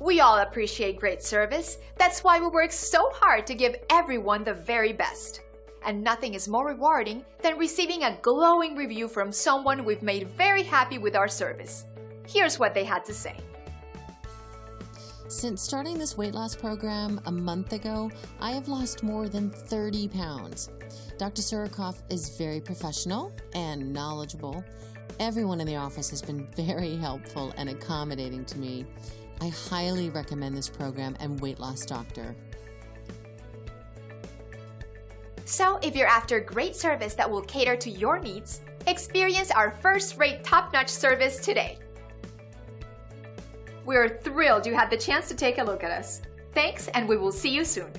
We all appreciate great service. That's why we work so hard to give everyone the very best. And nothing is more rewarding than receiving a glowing review from someone we've made very happy with our service. Here's what they had to say. Since starting this weight loss program a month ago, I have lost more than 30 pounds. Dr. Surikoff is very professional and knowledgeable. Everyone in the office has been very helpful and accommodating to me. I highly recommend this program and Weight Loss Doctor. So, if you're after great service that will cater to your needs, experience our first-rate top-notch service today. We're thrilled you had the chance to take a look at us. Thanks, and we will see you soon.